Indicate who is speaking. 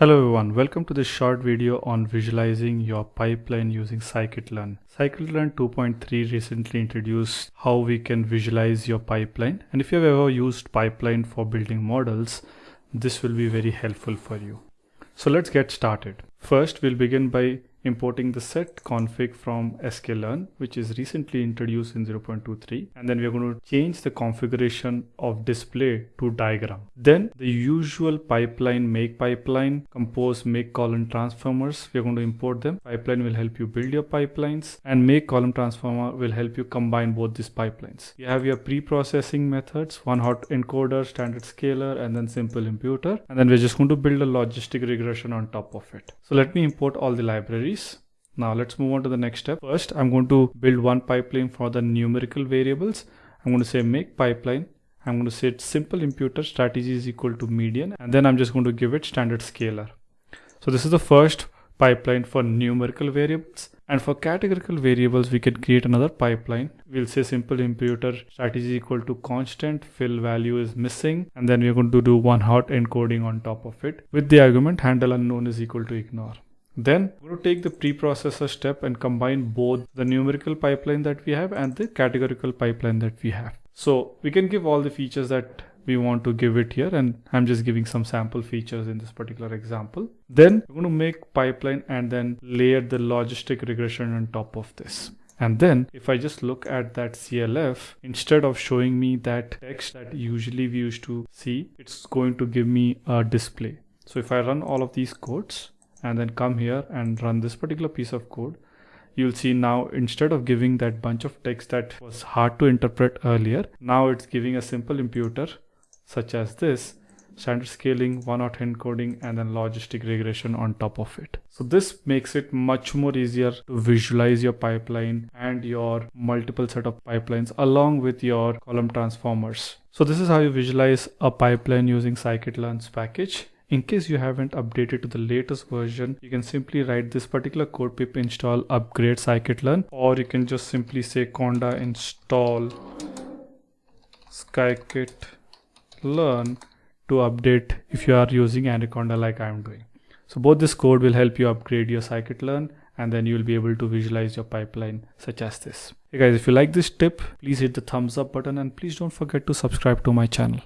Speaker 1: Hello everyone, welcome to this short video on visualizing your pipeline using scikit-learn. Scikit-learn 2.3 recently introduced how we can visualize your pipeline and if you've ever used pipeline for building models, this will be very helpful for you. So let's get started. First, we'll begin by importing the set config from sklearn which is recently introduced in 0.23 and then we're going to change the configuration of display to diagram. Then the usual pipeline make pipeline compose make column transformers we're going to import them. Pipeline will help you build your pipelines and make column transformer will help you combine both these pipelines. You have your pre-processing methods one hot encoder standard scaler and then simple imputer and then we're just going to build a logistic regression on top of it. So let me import all the libraries now let's move on to the next step. First, I'm going to build one pipeline for the numerical variables. I'm going to say make pipeline. I'm going to say simple imputer strategy is equal to median and then I'm just going to give it standard scaler. So this is the first pipeline for numerical variables and for categorical variables we can create another pipeline we'll say simple imputer strategy is equal to constant fill value is missing and then we're going to do one hot encoding on top of it with the argument handle unknown is equal to ignore then we're going to take the preprocessor step and combine both the numerical pipeline that we have and the categorical pipeline that we have. So we can give all the features that we want to give it here and I'm just giving some sample features in this particular example. Then we're going to make pipeline and then layer the logistic regression on top of this. And then if I just look at that CLF, instead of showing me that text that usually we used to see, it's going to give me a display. So if I run all of these codes, and then come here and run this particular piece of code you'll see now instead of giving that bunch of text that was hard to interpret earlier now it's giving a simple imputer such as this standard scaling one hot encoding and then logistic regression on top of it. So this makes it much more easier to visualize your pipeline and your multiple set of pipelines along with your column transformers. So this is how you visualize a pipeline using scikit-learn's package in case you haven't updated to the latest version, you can simply write this particular code pip install upgrade scikit-learn or you can just simply say conda install scikit-learn to update if you are using Anaconda like I'm doing. So both this code will help you upgrade your scikit-learn and then you'll be able to visualize your pipeline such as this. Hey guys, if you like this tip, please hit the thumbs up button and please don't forget to subscribe to my channel.